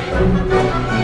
Música